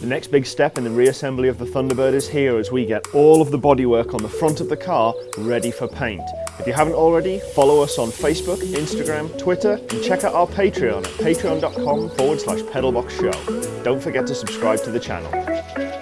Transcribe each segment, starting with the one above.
The next big step in the reassembly of the Thunderbird is here as we get all of the bodywork on the front of the car ready for paint. If you haven't already, follow us on Facebook, Instagram, Twitter, and check out our Patreon at patreon.com forward slash pedalbox show. Don't forget to subscribe to the channel.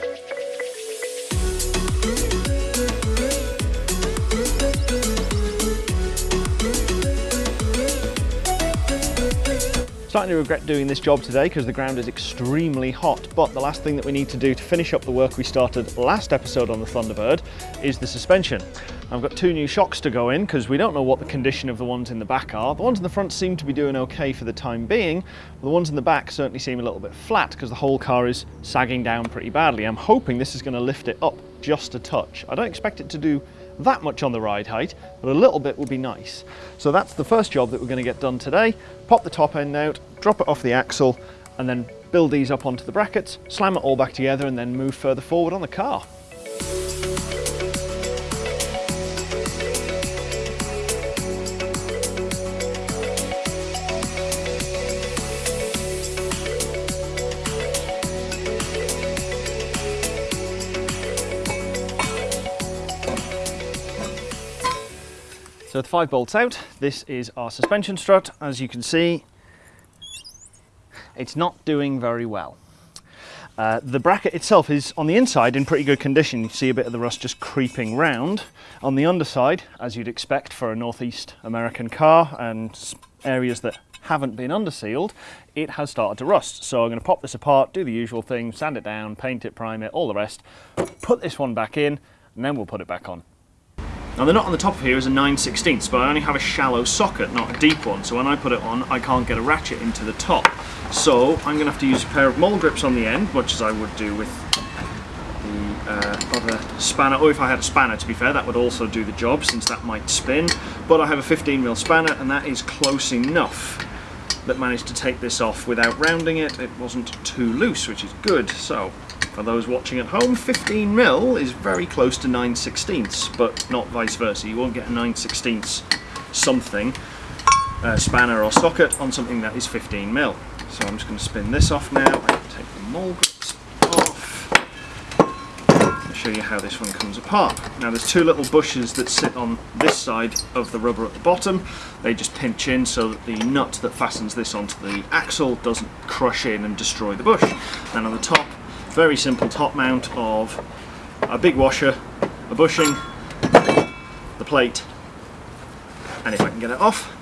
Starting to regret doing this job today because the ground is extremely hot, but the last thing that we need to do to finish up the work we started last episode on the Thunderbird is the suspension. I've got two new shocks to go in because we don't know what the condition of the ones in the back are. The ones in the front seem to be doing okay for the time being, but the ones in the back certainly seem a little bit flat because the whole car is sagging down pretty badly. I'm hoping this is going to lift it up just a touch. I don't expect it to do that much on the ride height, but a little bit would be nice. So that's the first job that we're going to get done today. Pop the top end out, drop it off the axle, and then build these up onto the brackets, slam it all back together, and then move further forward on the car. So with five bolts out, this is our suspension strut. As you can see, it's not doing very well. Uh, the bracket itself is on the inside in pretty good condition. You see a bit of the rust just creeping round. On the underside, as you'd expect for a Northeast American car and areas that haven't been undersealed, it has started to rust. So I'm going to pop this apart, do the usual thing, sand it down, paint it, prime it, all the rest, put this one back in, and then we'll put it back on. Now the nut on the top of here is a 9 16 but I only have a shallow socket, not a deep one, so when I put it on I can't get a ratchet into the top. So I'm going to have to use a pair of mole grips on the end, much as I would do with the uh, other spanner, or if I had a spanner to be fair, that would also do the job since that might spin. But I have a 15mm spanner and that is close enough that managed to take this off without rounding it. It wasn't too loose, which is good. So for those watching at home, 15 mil is very close to 9 16ths, but not vice versa. You won't get a 9 16ths something, uh, spanner or socket on something that is 15 mil. So I'm just going to spin this off now take the mole grips off. I'll show you how this one comes apart. Now there's two little bushes that sit on this side of the rubber at the bottom. They just pinch in so that the nut that fastens this onto the axle doesn't crush in and destroy the bush. And on the top very simple top mount of a big washer, a bushing, the plate, and if I can get it off,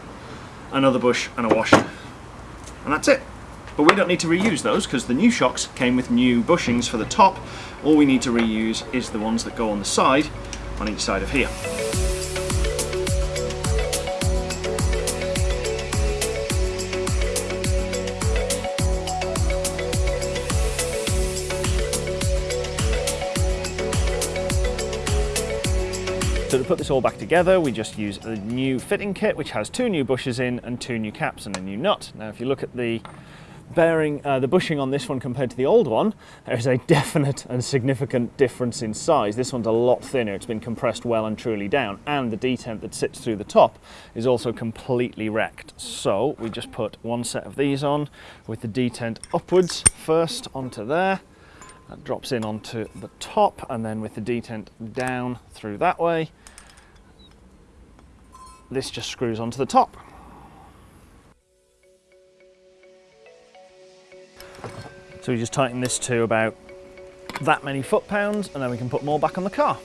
another bush and a washer. And that's it. But we don't need to reuse those because the new shocks came with new bushings for the top. All we need to reuse is the ones that go on the side, on each side of here. So to put this all back together, we just use a new fitting kit, which has two new bushes in and two new caps and a new nut. Now, if you look at the bearing, uh, the bushing on this one compared to the old one, there's a definite and significant difference in size. This one's a lot thinner. It's been compressed well and truly down, and the detent that sits through the top is also completely wrecked. So we just put one set of these on with the detent upwards first onto there. That drops in onto the top and then with the detent down through that way, this just screws onto the top. So we just tighten this to about that many foot-pounds and then we can put more back on the car.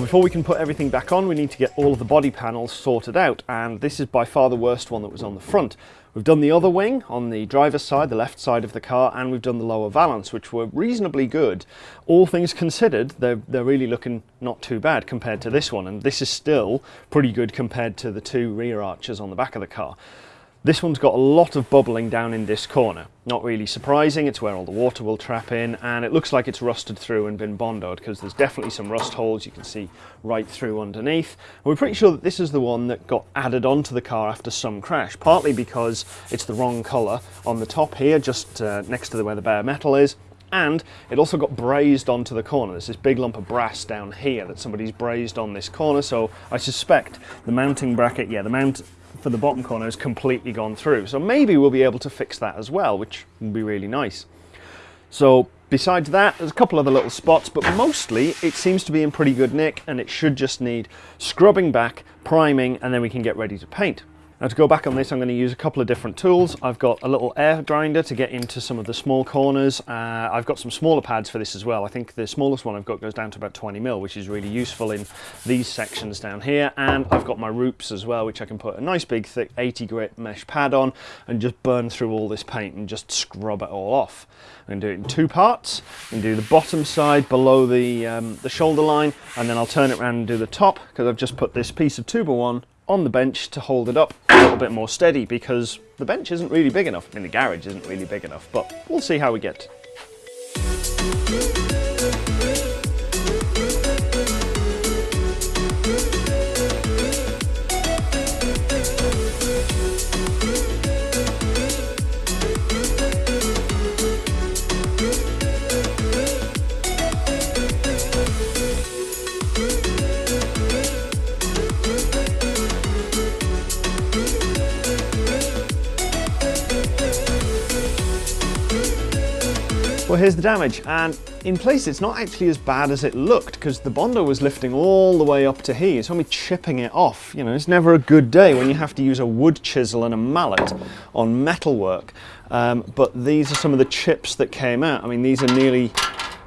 Before we can put everything back on, we need to get all of the body panels sorted out. And this is by far the worst one that was on the front. We've done the other wing on the driver's side, the left side of the car, and we've done the lower valance, which were reasonably good. All things considered, they're, they're really looking not too bad compared to this one. And this is still pretty good compared to the two rear arches on the back of the car. This one's got a lot of bubbling down in this corner. Not really surprising, it's where all the water will trap in and it looks like it's rusted through and been bondoed because there's definitely some rust holes you can see right through underneath. And we're pretty sure that this is the one that got added onto the car after some crash, partly because it's the wrong colour on the top here, just uh, next to where the bare metal is, and it also got brazed onto the corner. There's this big lump of brass down here that somebody's brazed on this corner, so I suspect the mounting bracket, yeah, the mount for the bottom corner has completely gone through. So maybe we'll be able to fix that as well, which would be really nice. So besides that, there's a couple other little spots, but mostly it seems to be in pretty good nick and it should just need scrubbing back, priming, and then we can get ready to paint. Now to go back on this, I'm going to use a couple of different tools. I've got a little air grinder to get into some of the small corners. Uh, I've got some smaller pads for this as well. I think the smallest one I've got goes down to about 20 mil, which is really useful in these sections down here. And I've got my Rupes as well, which I can put a nice big thick 80 grit mesh pad on and just burn through all this paint and just scrub it all off. I'm going to do it in two parts. I'm going to do the bottom side below the, um, the shoulder line, and then I'll turn it around and do the top because I've just put this piece of 2x1 on the bench to hold it up a little bit more steady because the bench isn't really big enough. I mean, the garage isn't really big enough, but we'll see how we get. Well, here's the damage. And in place, it's not actually as bad as it looked because the Bondo was lifting all the way up to here. It's only chipping it off. You know, it's never a good day when you have to use a wood chisel and a mallet on metalwork. Um, but these are some of the chips that came out. I mean, these are nearly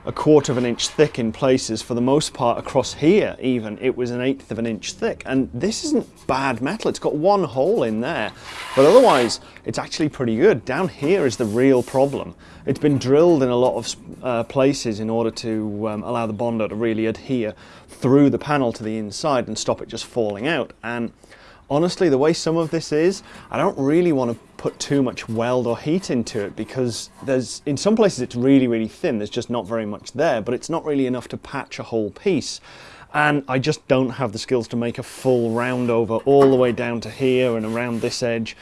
a quarter of an inch thick in places for the most part across here even. It was an eighth of an inch thick. And this isn't bad metal. It's got one hole in there. But otherwise it's actually pretty good. Down here is the real problem. It's been drilled in a lot of uh, places in order to um, allow the Bondo to really adhere through the panel to the inside and stop it just falling out. And honestly, the way some of this is, I don't really want to put too much weld or heat into it because there's, in some places it's really, really thin. There's just not very much there, but it's not really enough to patch a whole piece. And I just don't have the skills to make a full round over all the way down to here and around this edge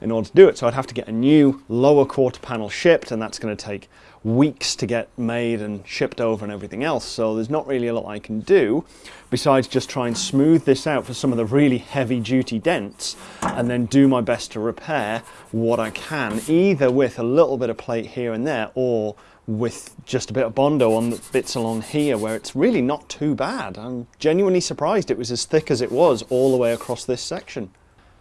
in order to do it. So I'd have to get a new lower quarter panel shipped and that's going to take weeks to get made and shipped over and everything else. So there's not really a lot I can do besides just try and smooth this out for some of the really heavy duty dents and then do my best to repair what I can, either with a little bit of plate here and there or with just a bit of Bondo on the bits along here where it's really not too bad. I'm genuinely surprised it was as thick as it was all the way across this section.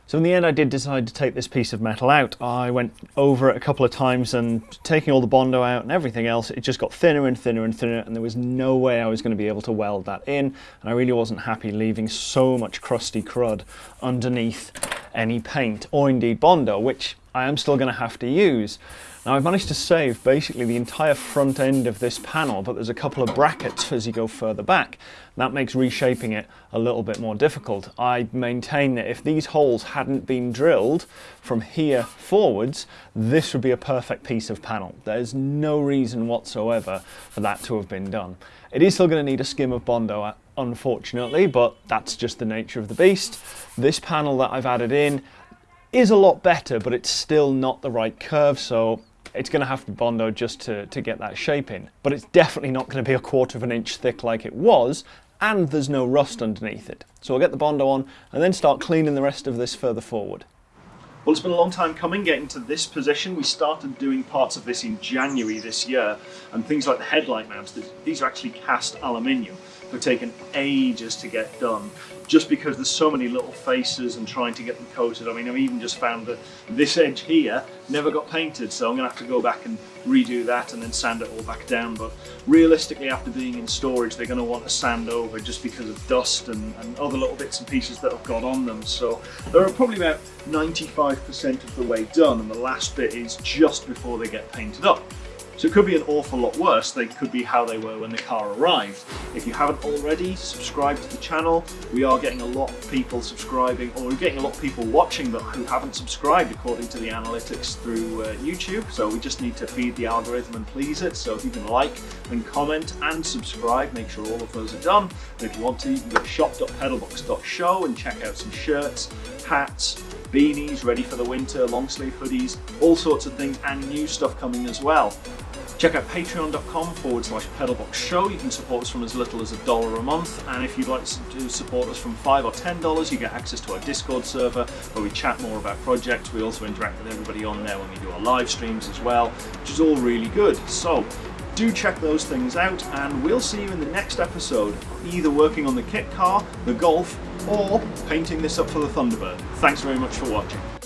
So in the end I did decide to take this piece of metal out. I went over it a couple of times and taking all the Bondo out and everything else, it just got thinner and thinner and thinner and there was no way I was going to be able to weld that in and I really wasn't happy leaving so much crusty crud underneath any paint or indeed Bondo, which I am still going to have to use. Now I've managed to save basically the entire front end of this panel, but there's a couple of brackets as you go further back. That makes reshaping it a little bit more difficult. I maintain that if these holes hadn't been drilled from here forwards, this would be a perfect piece of panel. There's no reason whatsoever for that to have been done. It is still going to need a skim of Bondo uh, unfortunately, but that's just the nature of the beast. This panel that I've added in is a lot better, but it's still not the right curve, so it's going to have to Bondo just to, to get that shape in. But it's definitely not going to be a quarter of an inch thick like it was, and there's no rust underneath it. So I'll get the Bondo on and then start cleaning the rest of this further forward. Well, it's been a long time coming getting to this position. We started doing parts of this in January this year, and things like the headlight mounts, these are actually cast aluminium. They've taken ages to get done just because there's so many little faces and trying to get them coated. I mean, I've even just found that this edge here never got painted, so I'm gonna have to go back and redo that and then sand it all back down. But realistically, after being in storage, they're gonna want to sand over just because of dust and, and other little bits and pieces that have got on them. So they're probably about 95% of the way done, and the last bit is just before they get painted up. So it could be an awful lot worse. They could be how they were when the car arrived. If you haven't already, subscribe to the channel. We are getting a lot of people subscribing, or we're getting a lot of people watching but who haven't subscribed according to the analytics through uh, YouTube. So we just need to feed the algorithm and please it. So if you can like and comment and subscribe, make sure all of those are done. And if you want to, you can go to shop.pedalbox.show and check out some shirts, hats, beanies ready for the winter, long sleeve hoodies, all sorts of things, and new stuff coming as well. Check out patreon.com forward slash pedalbox show. You can support us from as little as a dollar a month. And if you'd like to support us from five or ten dollars, you get access to our Discord server where we chat more about projects. We also interact with everybody on there when we do our live streams as well, which is all really good. So do check those things out and we'll see you in the next episode, either working on the kit car, the Golf, or painting this up for the Thunderbird. Thanks very much for watching.